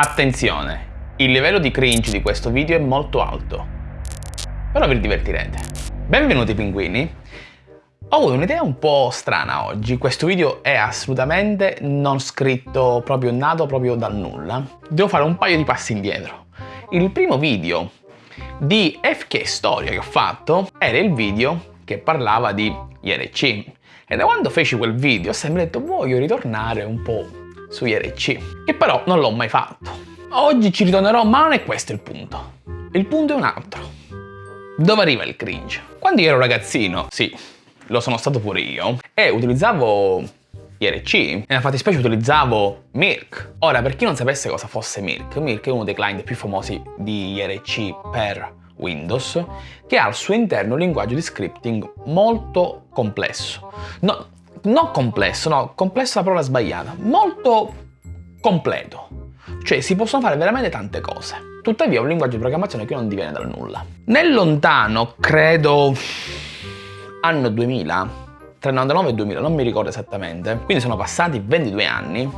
Attenzione, il livello di cringe di questo video è molto alto, però vi divertirete. Benvenuti pinguini! Ho avuto un'idea un po' strana oggi, questo video è assolutamente non scritto, proprio nato proprio dal nulla. Devo fare un paio di passi indietro. Il primo video di FK Storia che ho fatto era il video che parlava di IRC. E da quando feci quel video ho sempre detto voglio ritornare un po' su IRC, che però non l'ho mai fatto. Oggi ci ritornerò, ma non è questo il punto. Il punto è un altro. Dove arriva il cringe? Quando io ero ragazzino, sì, lo sono stato pure io, e utilizzavo IRC, nella fattispecie utilizzavo Mirk. Ora, per chi non sapesse cosa fosse Mirk, Mirk è uno dei client più famosi di IRC per Windows, che ha al suo interno un linguaggio di scripting molto complesso. No, non complesso, no, complesso è la parola sbagliata, molto completo. Cioè si possono fare veramente tante cose. Tuttavia è un linguaggio di programmazione che non diviene dal nulla. Nel lontano, credo, anno 2000, tra il 99 e il 2000, non mi ricordo esattamente, quindi sono passati 22 anni,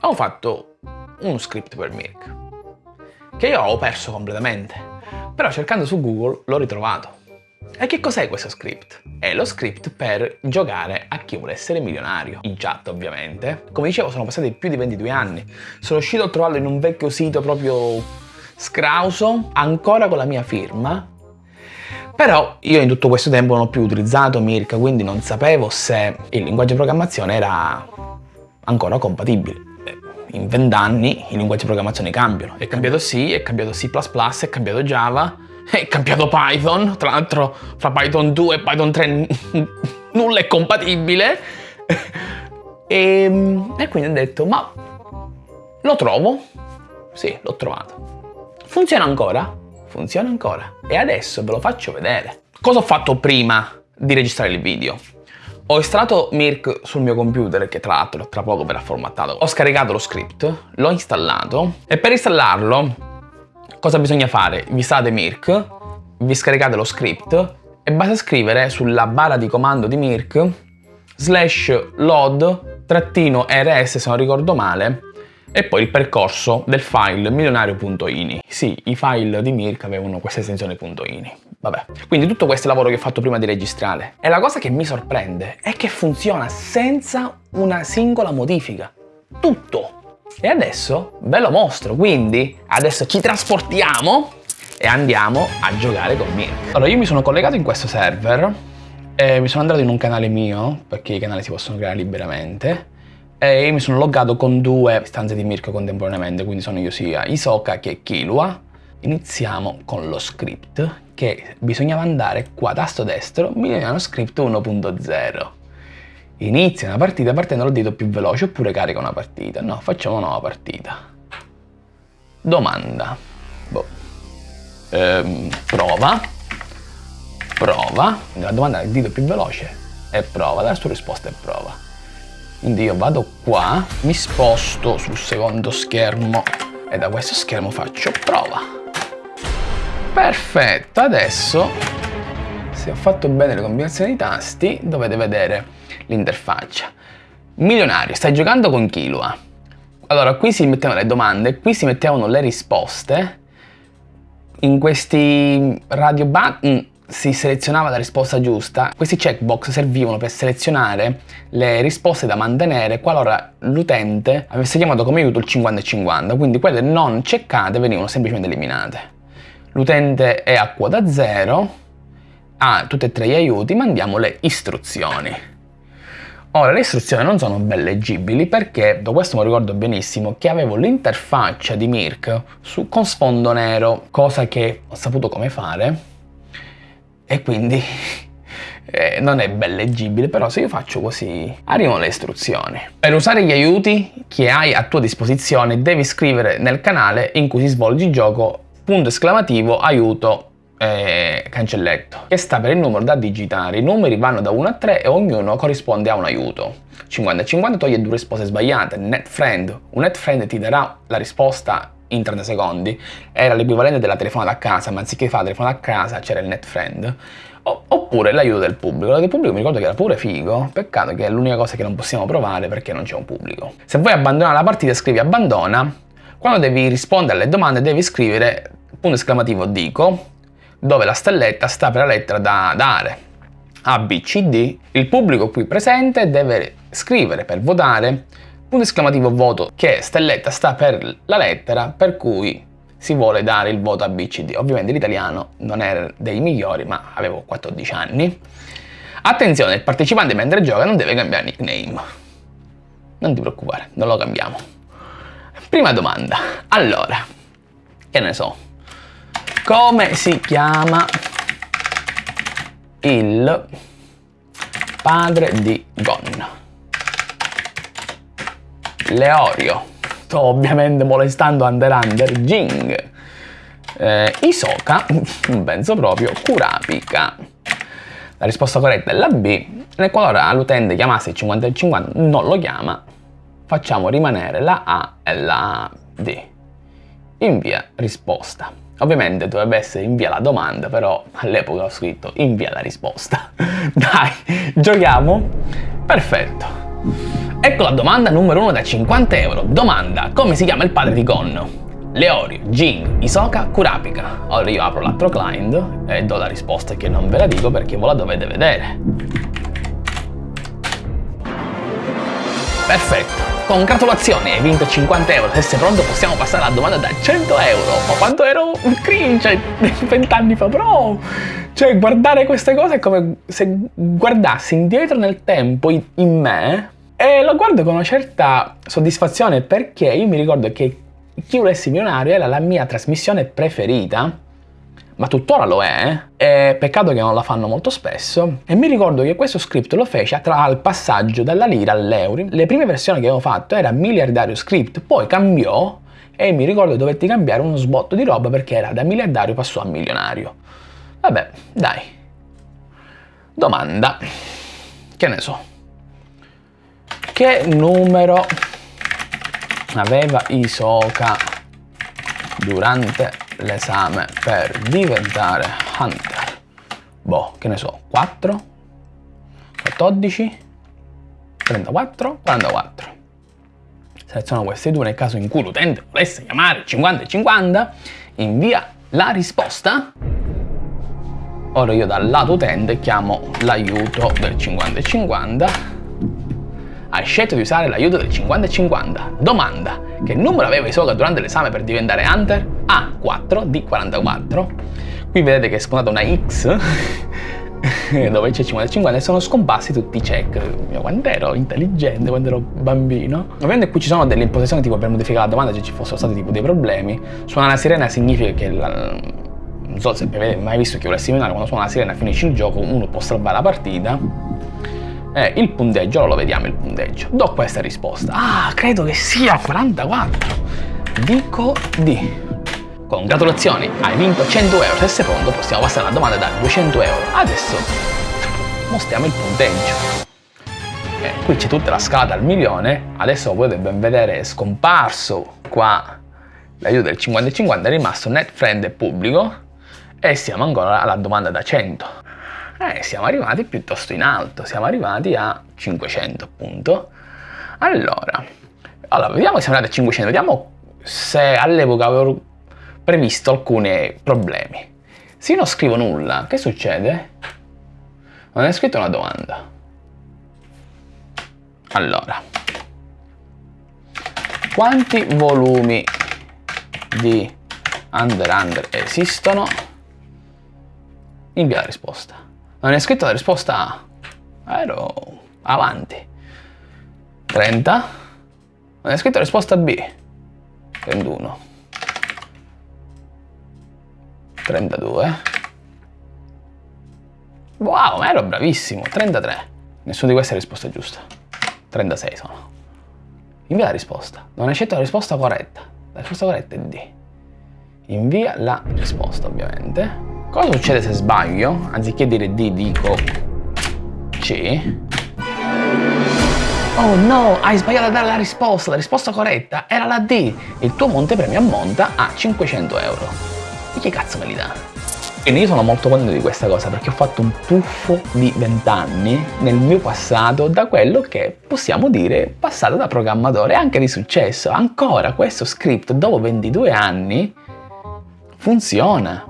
ho fatto uno script per Mirk, che io ho perso completamente, però cercando su Google l'ho ritrovato. E che cos'è questo script? È lo script per giocare a chi vuole essere milionario, in chat ovviamente. Come dicevo sono passati più di 22 anni, sono riuscito a trovarlo in un vecchio sito proprio scrauso, ancora con la mia firma, però io in tutto questo tempo non ho più utilizzato Mirka, quindi non sapevo se il linguaggio di programmazione era ancora compatibile. In vent'anni i linguaggi di programmazione cambiano. È cambiato C, è cambiato C++, è cambiato Java, è cambiato Python. Tra l'altro fra Python 2 e Python 3 nulla è compatibile. e, e quindi ho detto, ma lo trovo? Sì, l'ho trovato. Funziona ancora? funziona ancora. E adesso ve lo faccio vedere. Cosa ho fatto prima di registrare il video? Ho installato Mirk sul mio computer, che tra l'altro tra poco verrà formattato. Ho scaricato lo script, l'ho installato e per installarlo cosa bisogna fare? Vi state Mirk, vi scaricate lo script e basta scrivere sulla barra di comando di Mirk slash load trattino rs se non ricordo male e poi il percorso del file milionario.ini. Sì, i file di Mirk avevano questa estensione .ini. Vabbè. Quindi tutto questo è il lavoro che ho fatto prima di registrare. E la cosa che mi sorprende è che funziona senza una singola modifica. Tutto. E adesso ve lo mostro, quindi adesso ci trasportiamo e andiamo a giocare con Mirk. Allora io mi sono collegato in questo server e mi sono andato in un canale mio, perché i canali si possono creare liberamente, e mi sono loggato con due stanze di Mirko contemporaneamente, quindi sono io sia Isoka che Kilua. Iniziamo con lo script, che bisognava andare qua, tasto destro, milioniano script 1.0. Inizia una partita partendo dal dito più veloce oppure carica una partita. No, facciamo una nuova partita. Domanda. Boh. Ehm, prova. Prova. La domanda il dito più veloce e prova. La sua risposta è prova. Quindi io vado qua, mi sposto sul secondo schermo e da questo schermo faccio prova. Perfetto, adesso se ho fatto bene le combinazioni di tasti dovete vedere l'interfaccia. Milionario, stai giocando con Kilua. Allora, qui si mettevano le domande, qui si mettevano le risposte. In questi radio button si selezionava la risposta giusta, questi checkbox servivano per selezionare le risposte da mantenere qualora l'utente avesse chiamato come aiuto il 50 e 50, quindi quelle non checkate venivano semplicemente eliminate. L'utente è a quota 0, ha tutti e tre gli aiuti, mandiamo le istruzioni. Ora, le istruzioni non sono ben leggibili perché, da questo mi ricordo benissimo, che avevo l'interfaccia di Mirk su, con sfondo nero, cosa che ho saputo come fare, e quindi eh, non è ben leggibile, però se io faccio così arrivano le istruzioni. Per usare gli aiuti che hai a tua disposizione devi scrivere nel canale in cui si svolge il gioco punto esclamativo aiuto eh, cancelletto che sta per il numero da digitare. I numeri vanno da 1 a 3 e ognuno corrisponde a un aiuto. 50 e 50 toglie due risposte sbagliate. Net friend. Un net friend ti darà la risposta in 30 secondi era l'equivalente della telefonata a casa, ma anziché fare la telefonata a casa c'era il net friend. oppure l'aiuto del pubblico. L'aiuto del pubblico mi ricordo che era pure figo, peccato che è l'unica cosa che non possiamo provare perché non c'è un pubblico. Se vuoi abbandonare la partita scrivi abbandona, Quando devi rispondere alle domande devi scrivere punto esclamativo dico, dove la stelletta sta per la lettera da dare. A, B, C, D. Il pubblico qui presente deve scrivere per votare punto esclamativo voto che stelletta sta per la lettera per cui si vuole dare il voto a B, C, D. Ovviamente l'italiano non era dei migliori, ma avevo 14 anni. Attenzione, il partecipante mentre gioca non deve cambiare nickname. Non ti preoccupare, non lo cambiamo. Prima domanda. Allora, che ne so, come si chiama il padre di Gon? Leorio. Sto ovviamente molestando Under Under. Jing. Eh, Isoka, non penso proprio, Kurapika. La risposta corretta è la B. Nel qualora l'utente chiamasse il 50 e 50 non lo chiama, facciamo rimanere la A e la D. Invia risposta. Ovviamente dovrebbe essere invia la domanda, però all'epoca ho scritto invia la risposta. Dai, giochiamo? Perfetto. Ecco la domanda numero 1 da 50 euro. Domanda, come si chiama il padre di Gonno? Leorio, Jin, Isoka, Kurapika. Ora io apro l'altro client e do la risposta che non ve la dico perché voi la dovete vedere. Perfetto. Congratulazioni, hai vinto 50 euro. Se sei pronto possiamo passare alla domanda da 100 euro. Ma quanto ero un cringe 20 anni fa, bro! Cioè, guardare queste cose è come se guardassi indietro nel tempo in me e lo guardo con una certa soddisfazione perché io mi ricordo che Chi volessi milionario era la mia trasmissione preferita ma tuttora lo è, è peccato che non la fanno molto spesso, e mi ricordo che questo script lo fece tra il passaggio dalla lira all'euro. Le prime versioni che avevo fatto era miliardario script, poi cambiò e mi ricordo che dovetti cambiare uno sbotto di roba perché era da miliardario passò a milionario. Vabbè, dai. Domanda. Che ne so. Che numero aveva Isoka durante l'esame per diventare hunter. Boh, che ne so, 4, 14, 34, 44. Seleziono questi due nel caso in cui l'utente volesse chiamare 50 e 50, invia la risposta. Ora io dal lato utente chiamo l'aiuto del 50 e 50 hai scelto di usare l'aiuto del 50-50. Domanda, che numero aveva Isoka durante l'esame per diventare Hunter? A, 4, D, 44. Qui vedete che è spuntata una X dove c'è 50-50 e sono scomparsi tutti i check. Quando ero intelligente, quando ero bambino. Ovviamente qui ci sono delle imposizioni tipo per modificare la domanda se ci fossero stati tipo dei problemi. Suona la sirena significa che la, non so se avete mai visto chi vuole seminare, quando suona la sirena finisce il gioco, uno può salvare la partita eh, il punteggio, ora lo vediamo il punteggio. Do questa risposta. Ah, credo che sia 44. Dico D. Congratulazioni, hai vinto 100 euro. Se sei pronto possiamo passare alla domanda da 200 euro. Adesso mostriamo il punteggio. Eh, qui c'è tutta la scala al milione. Adesso potete ben vedere è scomparso qua l'aiuto del 50-50, è rimasto net friend e pubblico e siamo ancora alla domanda da 100 eh, siamo arrivati piuttosto in alto, siamo arrivati a 500 appunto. Allora, allora vediamo se siamo arrivati a 500, vediamo se all'epoca avevo previsto alcuni problemi. Se io non scrivo nulla, che succede? Non è scritto una domanda. Allora, quanti volumi di Under Under esistono? Invia la risposta. Non è scritto la risposta A. Ero avanti. 30. Non è scritto la risposta B. 31. 32. Wow, ma ero bravissimo. 33. Nessuna di queste è risposta giusta. 36 sono. Invia la risposta. Non hai scelto la risposta corretta. La risposta corretta è D. Invia la risposta, ovviamente. Cosa succede se sbaglio? Anziché dire D dico C. Oh no, hai sbagliato a dare la risposta, la risposta corretta era la D. Il tuo montepremio ammonta a 500 euro. E chi cazzo me li dà? Quindi io sono molto contento di questa cosa perché ho fatto un tuffo di 20 anni nel mio passato da quello che possiamo dire passato da programmatore anche di successo. Ancora questo script dopo 22 anni funziona.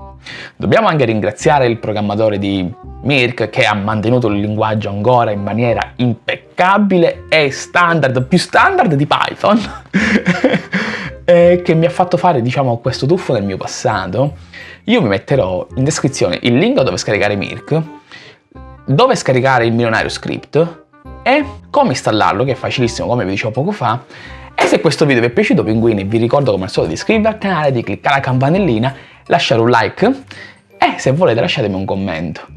Dobbiamo anche ringraziare il programmatore di Mirk che ha mantenuto il linguaggio ancora in maniera impeccabile e standard, più standard di Python, che mi ha fatto fare diciamo questo tuffo nel mio passato io vi metterò in descrizione il link dove scaricare Mirk, dove scaricare il milionario script e come installarlo, che è facilissimo come vi dicevo poco fa. E se questo video vi è piaciuto, pinguini, vi ricordo come al solito di iscrivervi al canale, di cliccare la campanellina, lasciare un like e se volete lasciatemi un commento.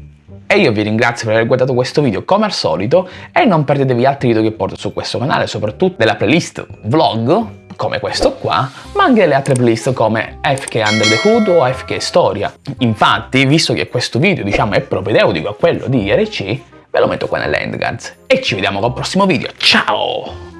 E io vi ringrazio per aver guardato questo video come al solito e non perdetevi altri video che porto su questo canale, soprattutto della playlist vlog come questo qua, ma anche le altre playlist come FK Under the Hood o FK Storia. Infatti, visto che questo video diciamo è propedeutico a quello di IRC, ve lo metto qua nell'endcards. E ci vediamo col prossimo video, ciao!